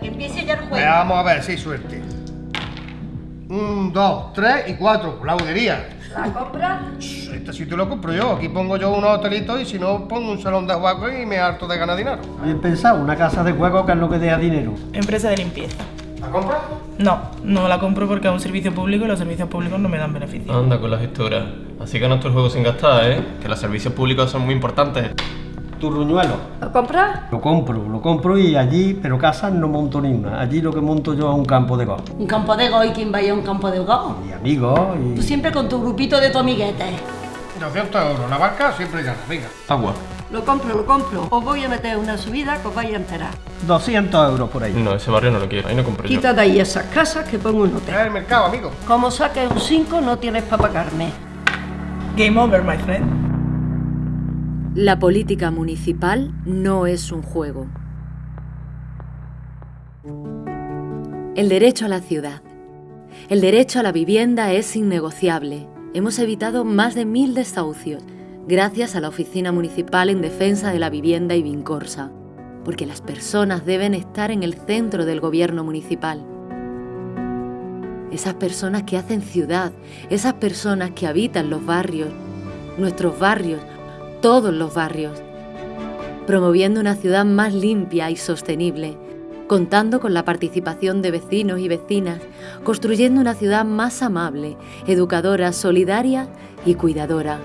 Que empiece ya el juego. Vamos a ver, sí, suerte. Un, dos, tres y cuatro. La budería. ¿La compra? Este sitio lo compro yo. Aquí pongo yo unos hotelitos y si no, pongo un salón de juegos y me harto de ganar dinero. Bien pensado, una casa de juego que es lo que deja dinero. Empresa de limpieza. ¿La compras? No, no la compro porque es un servicio público y los servicios públicos no me dan beneficios. Anda con las historias. Así que no el juego sin gastar, ¿eh? Que los servicios públicos son muy importantes. Turruñuelo. ¿La compra? Lo compro, lo compro y allí, pero casas no monto ni una. Allí lo que monto yo es un campo de golf. Un campo de golf, ¿quién vaya a un campo de golf? Y amigos Tú y... siempre con tu grupito de tu amiguete. 200 euros. La barca siempre gana. Venga. Agua. Lo compro, lo compro. Os voy a meter una subida que os vais a enterar. 200 euros por ahí. No, ese barrio no lo quiero. Ahí no compro yo. Quita de ahí esas casas que pongo un Es hotel. el mercado, amigo. Como saques un 5, no tienes para pagarme. Game over, my friend. La política municipal no es un juego. El derecho a la ciudad. El derecho a la vivienda es innegociable. Hemos evitado más de mil desahucios gracias a la Oficina Municipal en Defensa de la Vivienda y Vincorsa, porque las personas deben estar en el centro del gobierno municipal. Esas personas que hacen ciudad, esas personas que habitan los barrios, nuestros barrios, todos los barrios, promoviendo una ciudad más limpia y sostenible, contando con la participación de vecinos y vecinas, construyendo una ciudad más amable, educadora, solidaria y cuidadora.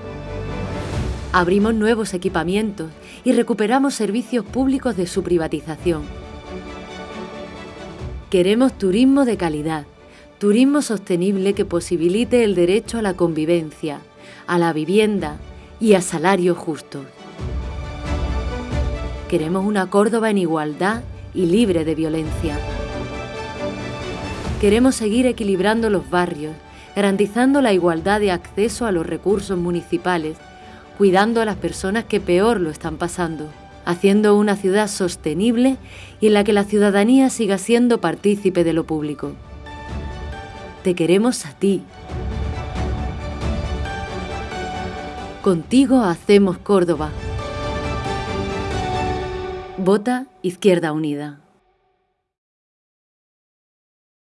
Abrimos nuevos equipamientos y recuperamos servicios públicos de su privatización. Queremos turismo de calidad, turismo sostenible que posibilite el derecho a la convivencia, a la vivienda y a salarios justos. Queremos una Córdoba en igualdad y libre de violencia. Queremos seguir equilibrando los barrios, garantizando la igualdad de acceso a los recursos municipales, cuidando a las personas que peor lo están pasando, haciendo una ciudad sostenible y en la que la ciudadanía siga siendo partícipe de lo público. Te queremos a ti. Contigo hacemos Córdoba. Vota Izquierda Unida.